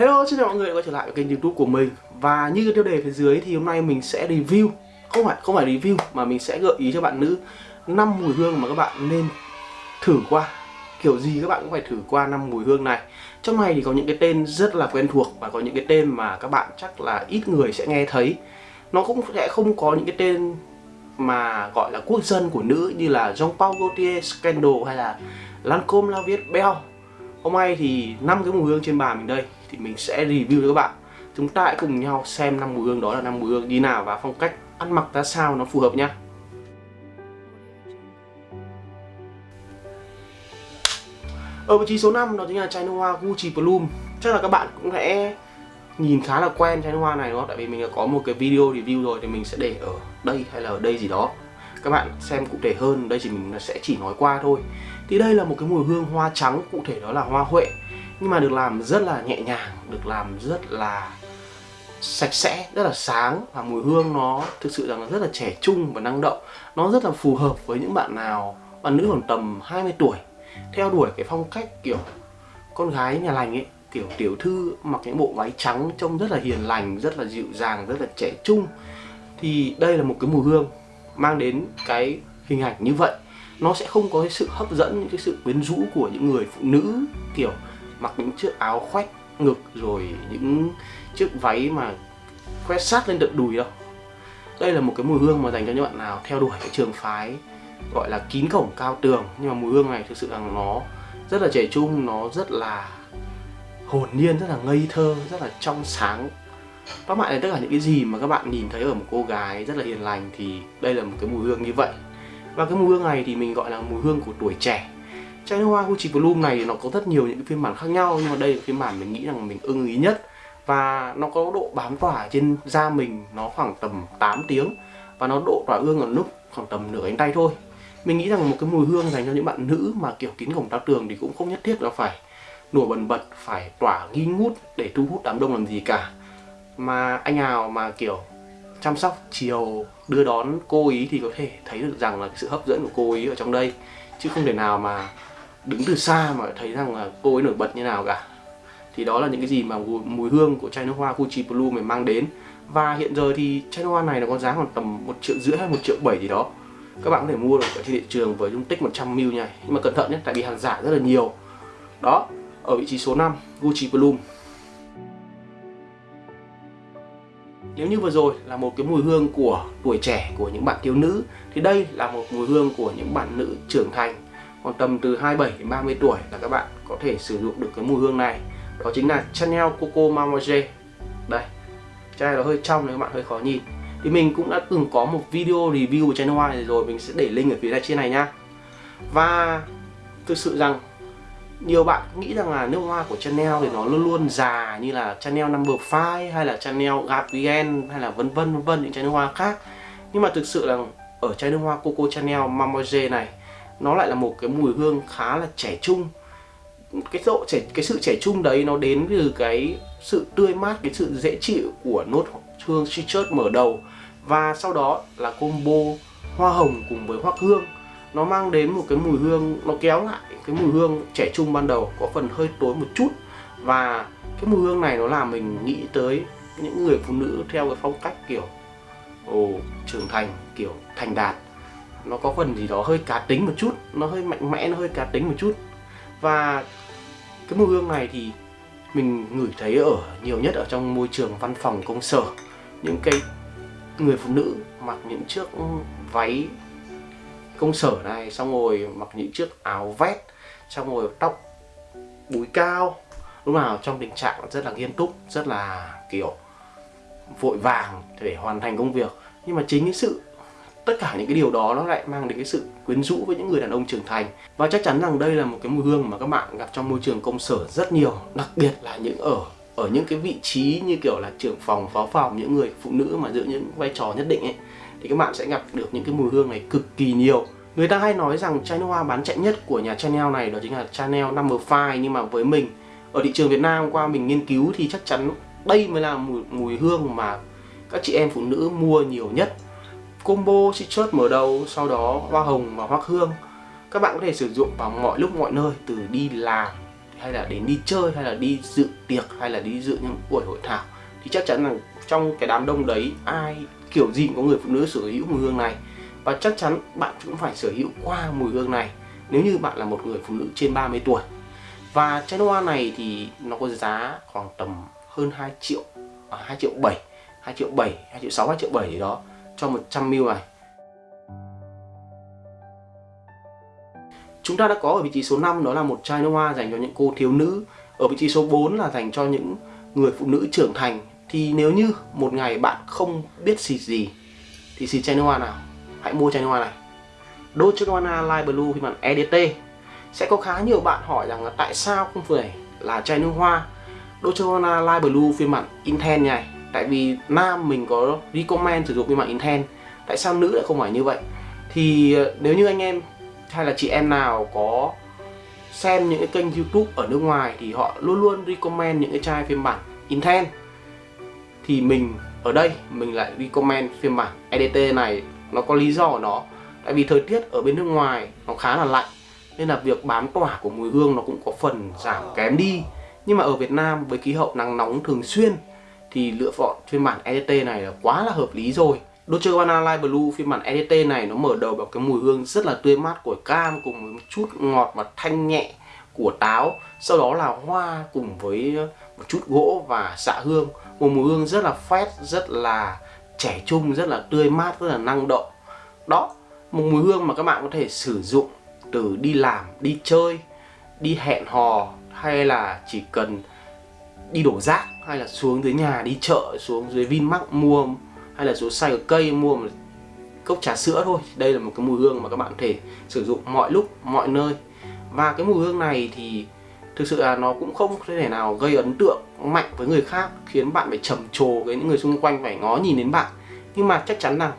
Hello, xin chào mọi người quay trở lại với kênh youtube của mình. Và như tiêu đề phía dưới thì hôm nay mình sẽ review Không phải không phải review mà mình sẽ gợi ý cho bạn nữ năm mùi hương mà các bạn nên thử qua. Kiểu gì các bạn cũng phải thử qua năm mùi hương này. Trong này thì có những cái tên rất là quen thuộc Và có những cái tên mà các bạn chắc là ít người sẽ nghe thấy. Nó cũng sẽ không có những cái tên mà gọi là quốc dân của nữ như là Jean Paul Gaultier, Scandal hay là Lancôme La Viette Belle Hôm nay thì năm cái mùi hương trên bàn mình đây thì mình sẽ review cho các bạn. Chúng ta hãy cùng nhau xem năm mùi hương đó là năm mùi hương như nào và phong cách ăn mặc ra sao nó phù hợp nhá. Ở vị trí số 5 đó chính là chai nước hoa Gucci Bloom Chắc là các bạn cũng sẽ nhìn khá là quen chai nước hoa này đúng không? Tại vì mình có một cái video review rồi thì mình sẽ để ở đây hay là ở đây gì đó. Các bạn xem cụ thể hơn, đây chỉ mình sẽ chỉ nói qua thôi. Thì đây là một cái mùi hương hoa trắng, cụ thể đó là hoa huệ nhưng mà được làm rất là nhẹ nhàng, được làm rất là sạch sẽ, rất là sáng. Và mùi hương nó thực sự rằng là rất là trẻ trung và năng động. Nó rất là phù hợp với những bạn nào, bạn nữ khoảng tầm 20 tuổi. Theo đuổi cái phong cách kiểu con gái nhà lành ấy, kiểu tiểu thư mặc những bộ váy trắng trông rất là hiền lành, rất là dịu dàng, rất là trẻ trung, thì đây là một cái mùi hương mang đến cái hình ảnh như vậy. Nó sẽ không có cái sự hấp dẫn, những cái sự quyến rũ của những người phụ nữ, kiểu mặc những chiếc áo khoét ngực rồi những chiếc váy mà khoét sát lên tận đùi đâu. Đây là một cái mùi hương mà dành cho những bạn nào theo đuổi cái trường phái gọi là kín cổng cao tường. Nhưng mà mùi hương này thực sự là nó rất là trẻ trung, nó rất là hồn nhiên, rất là ngây thơ, rất là trong sáng. Tóm lại là tất cả những cái gì mà các bạn nhìn thấy ở một cô gái rất là hiền lành thì đây là một cái mùi hương như vậy. Và cái mùi hương này thì mình gọi là mùi hương của tuổi trẻ chai hoa Gucci Bloom này nó có rất nhiều những cái phiên bản khác nhau, nhưng mà đây là phiên bản mình nghĩ rằng mình ưng ý nhất. Và nó có độ bám tỏa trên da mình, nó khoảng tầm 8 tiếng. Và nó độ tỏa hương ở lúc khoảng tầm nửa cánh tay thôi. Mình nghĩ rằng một cái mùi hương dành cho những bạn nữ mà kiểu kín cổng cao tường thì cũng không nhất thiết là phải nổi bần bật, phải tỏa nghi ngút để thu hút đám đông làm gì cả. Mà anh nào mà kiểu chăm sóc chiều, đưa đón cô ý thì có thể thấy được rằng là sự hấp dẫn của cô ý ở trong đây. Chứ không thể nào mà đứng từ xa mà thấy rằng là cô ấy nổi bật như nào cả. Thì đó là những cái gì mà mùi, hương của chai nước hoa Gucci Blue mình mang đến. Và hiện giờ thì chai nước hoa này nó có giá khoảng tầm một triệu rưỡi hay một triệu bảy gì đó. Các bạn có thể mua được ở trên thị trường với dung tích 100ml nha. Nhưng mà cẩn thận nhé tại vì hàng giả rất là nhiều. Đó ở vị trí số 5 Gucci Bloom. Nếu như vừa rồi là một cái mùi hương của tuổi trẻ của những bạn thiếu nữ thì đây là một mùi hương của những bạn nữ trưởng thành còn tầm từ 27 đến 30 tuổi là các bạn có thể sử dụng được cái mùi hương này. Đó chính là Chanel Coco Mademoiselle đây, chai nó hơi trong nên các bạn hơi khó nhìn. Thì mình cũng đã từng có một video review của Chanel này rồi, mình sẽ để link ở phía này trên này nhá. Và thực sự rằng, nhiều bạn nghĩ rằng là nước hoa của Chanel thì nó luôn luôn già như là Chanel Number 5 hay là Chanel Gabrielle hay là vân vân vân vân những chai nước hoa khác. Nhưng mà thực sự là ở chai nước hoa Coco Chanel Mamoje này nó lại là một cái mùi hương khá là trẻ trung. Cái độ trẻ, cái sự trẻ trung đấy nó đến từ cái sự tươi mát, cái sự dễ chịu của nốt hương citrus mở đầu. Và sau đó là combo hoa hồng cùng với hoắc hương. Nó mang đến một cái mùi hương, nó kéo lại cái mùi hương trẻ trung ban đầu có phần hơi tối một chút. Và cái mùi hương này nó làm mình nghĩ tới những người phụ nữ theo cái phong cách kiểu, ồ, trưởng thành, kiểu thành đạt nó có phần gì đó hơi cá tính một chút, nó hơi mạnh mẽ, nó hơi cá tính một chút. Và cái mùi hương này thì mình ngửi thấy ở nhiều nhất ở trong môi trường văn phòng công sở. Những cái người phụ nữ mặc những chiếc váy công sở này, xong rồi mặc những chiếc áo vest, xong rồi tóc búi cao. Lúc nào trong tình trạng rất là nghiêm túc, rất là, kiểu, vội vàng để hoàn thành công việc. Nhưng mà chính cái sự tất cả những cái điều đó nó lại mang đến cái sự quyến rũ với những người đàn ông trưởng thành. Và chắc chắn rằng đây là một cái mùi hương mà các bạn gặp trong môi trường công sở rất nhiều đặc biệt là những ở ở những cái vị trí như kiểu là trưởng phòng phó phòng những người phụ nữ mà giữ những vai trò nhất định ấy thì các bạn sẽ gặp được những cái mùi hương này cực kỳ nhiều. Người ta hay nói rằng chai nước hoa bán chạy nhất của nhà Chanel này đó chính là Chanel Number 5 nhưng mà với mình ở thị trường Việt Nam qua mình nghiên cứu thì chắc chắn đây mới là mùi, mùi hương mà các chị em phụ nữ mua nhiều nhất combo chị chớt mở đầu sau đó hoa hồng và hoa hương. Các bạn có thể sử dụng vào mọi lúc mọi nơi từ đi làm hay là đến đi chơi hay là đi dự tiệc hay là đi dự những buổi hội thảo. Thì chắc chắn là trong cái đám đông đấy ai kiểu gì cũng có người phụ nữ sở hữu mùi hương này. Và chắc chắn bạn cũng phải sở hữu qua mùi hương này nếu như bạn là một người phụ nữ trên 30 tuổi. Và chai hoa này thì nó có giá khoảng tầm hơn 2 triệu à, 2 triệu 7 2 triệu 7 2 triệu 6 2 triệu 7 gì đó cho 100 ml này. Chúng ta đã có ở vị trí số 5 đó là một chai nước hoa dành cho những cô thiếu nữ. Ở vị trí số 4 là dành cho những người phụ nữ trưởng thành. Thì nếu như một ngày bạn không biết xịt gì, Thì xịt chai nước hoa nào? Hãy mua chai nước hoa này. Dolce Gabbana Light Blue phiên bản EDT Sẽ có khá nhiều bạn hỏi rằng là tại sao không phải là chai nước hoa? Dolce Gabbana Light Blue phiên bản Intense này. Tại vì nam mình có recommend sử dụng phiên bản Intense Tại sao nữ lại không phải như vậy? Thì ờ, nếu như anh em hay là chị em nào có xem những cái kênh youtube ở nước ngoài thì họ luôn luôn recommend những cái chai phiên bản Intense thì mình ở đây mình lại recommend phiên bản EDT này, nó có lý do của nó. Tại vì thời tiết ở bên nước ngoài nó khá là lạnh, nên là việc bám tỏa của mùi hương nó cũng có phần giảm kém đi. Nhưng mà ở Việt Nam với khí hậu nắng nóng thường xuyên thì lựa chọn phiên bản EDT này là quá là hợp lý rồi. Dolce Gabbana Light Blue, phiên bản EDT này nó mở đầu bằng cái mùi hương rất là tươi mát của cam cùng với một chút ngọt và thanh nhẹ của táo. Sau đó là hoa cùng với ờ, một chút gỗ và xạ hương. Một mùi hương rất là fresh, rất là trẻ trung, rất là tươi mát, rất là năng động. Đó, một mùi hương mà các bạn có thể sử dụng từ đi làm, đi chơi, đi hẹn hò, hay là chỉ cần đi đổ rác, hay là xuống dưới nhà, đi chợ, xuống dưới Vinmart mua, hay là xuống xay ở cây mua một cốc trà sữa thôi. Đây là một cái mùi hương mà các bạn có thể sử dụng mọi lúc, mọi nơi. Và cái mùi hương này thì thực sự là nó cũng không thể nào gây ấn tượng mạnh với người khác, khiến bạn phải trầm trồ với những người xung quanh, phải ngó nhìn đến bạn. Nhưng mà chắc chắn rằng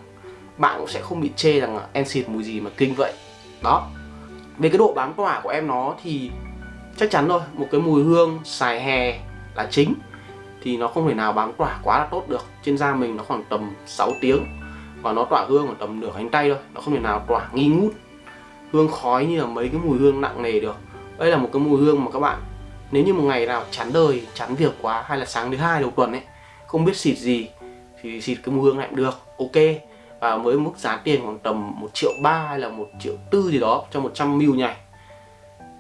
bạn cũng sẽ không bị chê rằng em xịt mùi gì mà kinh vậy. Đó. Về cái độ bám tỏa của em nó thì chắc chắn rồi một cái mùi hương xài hè là chính, thì nó không thể nào bám tỏa quá là tốt được. Trên da mình nó khoảng tầm 6 tiếng, và nó tỏa hương khoảng tầm nửa cánh tay thôi, nó không thể nào tỏa nghi ngút. Hương khói như là mấy cái mùi hương nặng nề được. Đây là một cái mùi hương mà các bạn, nếu như một ngày nào chán đời, chán việc quá, hay là sáng thứ hai đầu tuần ấy, không biết xịt gì, thì xịt cái mùi hương này cũng được, ok. Và với mức giá tiền khoảng tầm 1 triệu ba hay là 1 triệu tư gì đó cho 100 ml nhảy,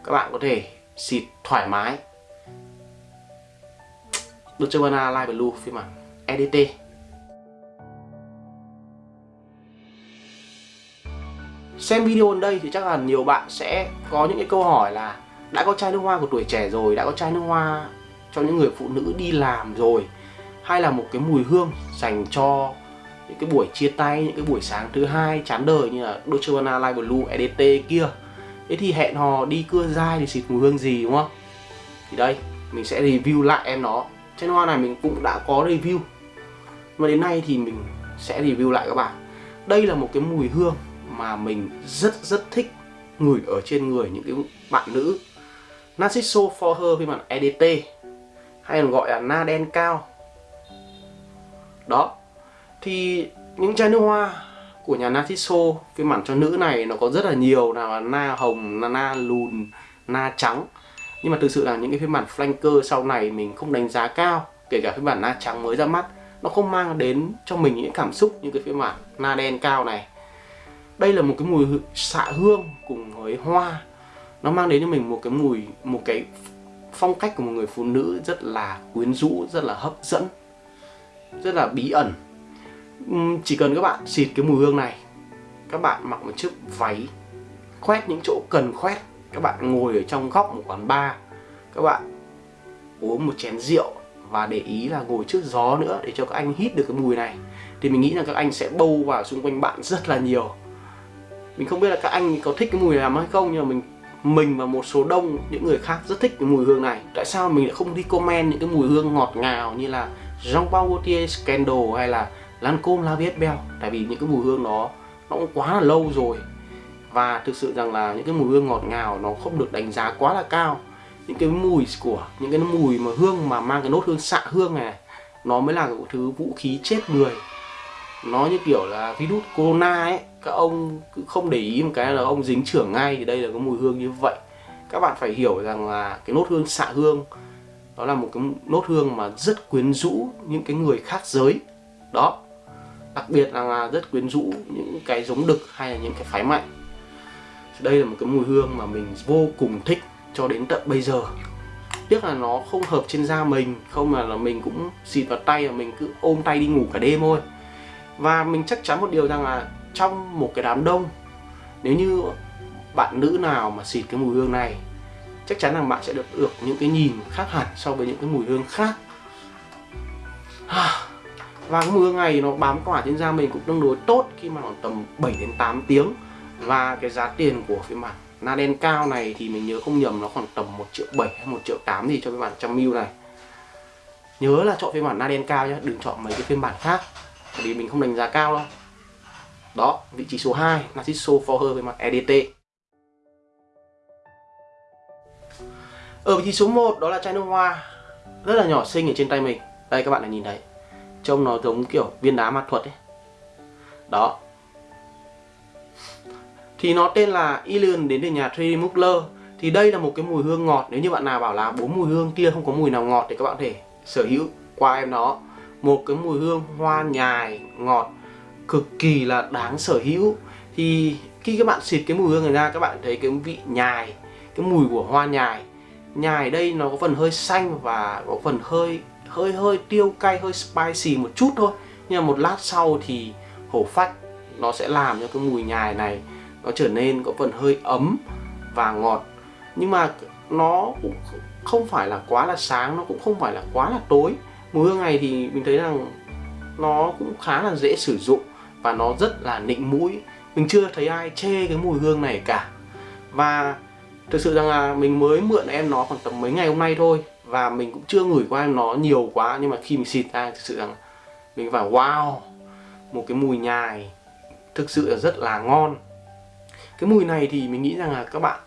các bạn có thể xịt thoải mái. Dolce Gabbana Light Blue phiên bản EDT Xem video ở đây thì chắc là nhiều bạn sẽ có những cái câu hỏi là đã có chai nước hoa của tuổi trẻ rồi, đã có chai nước hoa cho những người phụ nữ đi làm rồi hay là một cái mùi hương dành cho những cái buổi chia tay, những cái buổi sáng thứ hai chán đời như là Dolce Gabbana Light Blue EDT kia. Thế thì hẹn hò đi cưa dai thì xịt mùi hương gì đúng không? Thì đây, mình sẽ review lại em nó. Chai hoa này mình cũng đã có review. Mà đến nay thì mình sẽ review lại các bạn. Đây là một cái mùi hương mà mình rất rất thích ngửi ở trên người những cái bạn nữ Narciso for her phiên bản EDT hay còn gọi là na đen cao. Đó. Thì những chai nước hoa của nhà Narciso phiên bản cho nữ này nó có rất là nhiều. Nào là na hồng, na, na lùn, na trắng nhưng mà thực sự là những cái phiên bản flanker sau này mình không đánh giá cao, kể cả phiên bản na trắng mới ra mắt, nó không mang đến cho mình những cảm xúc như cái phiên bản na đen cao này. Đây là một cái mùi xạ hương cùng với hoa. Nó mang đến cho mình một cái mùi, một cái phong cách của một người phụ nữ rất là quyến rũ, rất là hấp dẫn, rất là bí ẩn. Chỉ cần các bạn xịt cái mùi hương này, các bạn mặc một chiếc váy, khoét những chỗ cần khoét các bạn ngồi ở trong góc một quán bar, các bạn uống một chén rượu và để ý là ngồi trước gió nữa để cho các anh hít được cái mùi này. Thì mình nghĩ là các anh sẽ bâu vào xung quanh bạn rất là nhiều. Mình không biết là các anh có thích cái mùi này hay không, nhưng mà mình mình và một số đông, những người khác rất thích cái mùi hương này. Tại sao mình lại không đi comment những cái mùi hương ngọt ngào như là Jean Paul Gaultier Scandal hay là Lancôme La Vie Belle? Tại vì những cái mùi hương đó, nó cũng quá là lâu rồi và thực sự rằng là những cái mùi hương ngọt ngào nó không được đánh giá quá là cao. Những cái mùi của, những cái mùi mà hương mà mang cái nốt hương xạ hương này, nó mới là cái thứ vũ khí chết người. Nó như kiểu là virus corona ấy, các ông cứ không để ý một cái là ông dính trưởng ngay thì đây là cái mùi hương như vậy. Các bạn phải hiểu rằng là cái nốt hương xạ hương, đó là một cái nốt hương mà rất quyến rũ những cái người khác giới. Đó. Đặc biệt là rất quyến rũ những cái giống đực hay là những cái phái mạnh đây là một cái mùi hương mà mình vô cùng thích cho đến tận bây giờ. Tiếc là nó không hợp trên da mình, không mà là mình cũng xịt vào tay và mình cứ ôm tay đi ngủ cả đêm thôi. Và mình chắc chắn một điều rằng là trong một cái đám đông, nếu như bạn nữ nào mà xịt cái mùi hương này, chắc chắn là bạn sẽ được được những cái nhìn khác hẳn so với những cái mùi hương khác. Và cái mùi hương này nó bám tỏa trên da mình cũng tương đối tốt khi mà khoảng tầm 7 đến 8 tiếng và cái giá tiền của phiên bản Naden cao này thì mình nhớ không nhầm nó khoảng tầm 1 triệu 7 hay 1 triệu 8 gì cho phiên bản trăm mil này. Nhớ là chọn phiên bản Naden cao nhé đừng chọn mấy cái phiên bản khác vì mình không đánh giá cao đâu. Đó, vị trí số 2 Narciso for với mặt EDT ở vị trí số 1 đó là chai nước hoa, rất là nhỏ xinh ở trên tay mình. Đây, các bạn đã nhìn thấy, trông nó giống kiểu viên đá ma thuật ấy. Đó thì nó tên là Ilion đến từ nhà Trey Mugler thì đây là một cái mùi hương ngọt. Nếu như bạn nào bảo là bốn mùi hương kia không có mùi nào ngọt thì các bạn có thể sở hữu qua em nó một cái mùi hương hoa nhài, ngọt, cực kỳ là đáng sở hữu. Thì khi các bạn xịt cái mùi hương này ra, các bạn thấy cái vị nhài, cái mùi của hoa nhài. Nhài đây nó có phần hơi xanh và có phần hơi hơi hơi tiêu cay, hơi spicy một chút thôi. Nhưng mà một lát sau thì hổ phách, nó sẽ làm cho cái mùi nhài này nó trở nên có phần hơi ấm và ngọt. Nhưng mà nó cũng không phải là quá là sáng, nó cũng không phải là quá là tối. Mùi hương này thì mình thấy rằng nó cũng khá là dễ sử dụng và nó rất là nịnh mũi. Mình chưa thấy ai chê cái mùi hương này cả. Và thực sự rằng là mình mới mượn em nó khoảng tầm mấy ngày hôm nay thôi và mình cũng chưa ngửi qua em nó nhiều quá. Nhưng mà khi mình xịt ra, thực sự rằng mình phải wow, một cái mùi nhài thực sự là rất là ngon cái mùi này thì mình nghĩ rằng là các bạn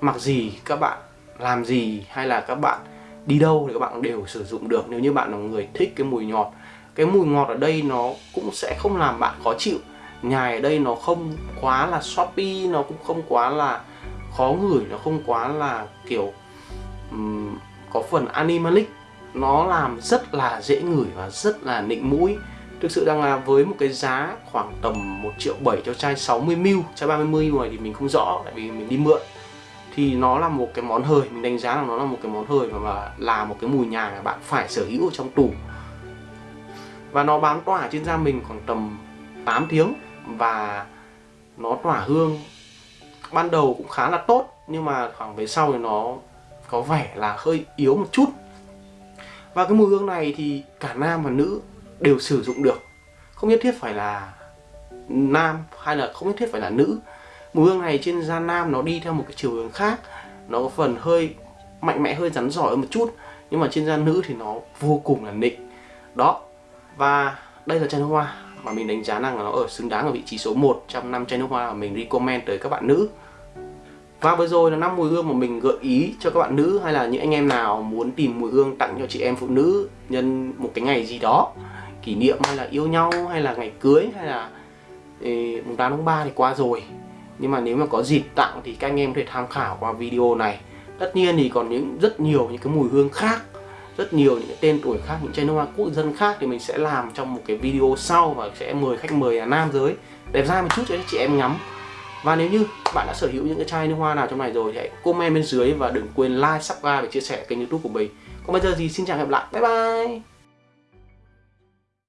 mặc gì các bạn làm gì hay là các bạn đi đâu thì các bạn đều sử dụng được. Nếu như bạn là người thích cái mùi ngọt cái mùi ngọt ở đây nó cũng sẽ không làm bạn khó chịu. Nhài ở đây nó không quá là shopee nó cũng không quá là khó ngửi nó không quá là kiểu um, có phần animalic. Nó làm rất là dễ ngửi và rất là nịnh mũi. Thực sự rằng là với một cái giá khoảng tầm 1 triệu 7 cho chai 60ml Chai 30ml này thì mình không rõ tại vì mình đi mượn. Thì nó là một cái món hời, mình đánh giá là nó là một cái món hời và là một cái mùi nhà mà bạn phải sở hữu ở trong tủ. Và nó bám tỏa trên da mình khoảng tầm 8 tiếng Và nó tỏa hương ban đầu cũng khá là tốt Nhưng mà khoảng về sau thì nó có vẻ là hơi yếu một chút. Và cái mùi hương này thì cả nam và nữ đều sử dụng được. Không nhất thiết phải là nam hay là không nhất thiết phải là nữ. Mùi hương này trên da nam nó đi theo một cái chiều hướng khác. Nó có phần hơi mạnh mẽ, hơi rắn giỏi một chút. Nhưng mà trên da nữ thì nó vô cùng là nịnh. Đó. Và đây là chai nước hoa mà mình đánh giá rằng nó ở xứng đáng ở vị trí số 1 trong năm chai nước hoa mà mình recommend tới các bạn nữ. Và vừa rồi là năm mùi hương mà mình gợi ý cho các bạn nữ hay là những anh em nào muốn tìm mùi hương tặng cho chị em phụ nữ nhân một cái ngày gì đó kỷ niệm hay là yêu nhau hay là ngày cưới hay là mùng 8 tháng 3 thì qua rồi. Nhưng mà nếu mà có dịp tặng thì các anh em có thể tham khảo qua video này. Tất nhiên thì còn những rất nhiều những cái mùi hương khác rất nhiều những cái tên tuổi khác những chai nước hoa quốc dân khác thì mình sẽ làm trong một cái video sau và sẽ mời khách mời là nam giới. Đẹp da một chút cho chị em ngắm. Và nếu như bạn đã sở hữu những cái chai nước hoa nào trong này rồi thì hãy comment bên dưới và đừng quên like, subscribe và chia sẻ kênh youtube của mình. Còn bây giờ thì xin chào và hẹn gặp lại. Bye bye!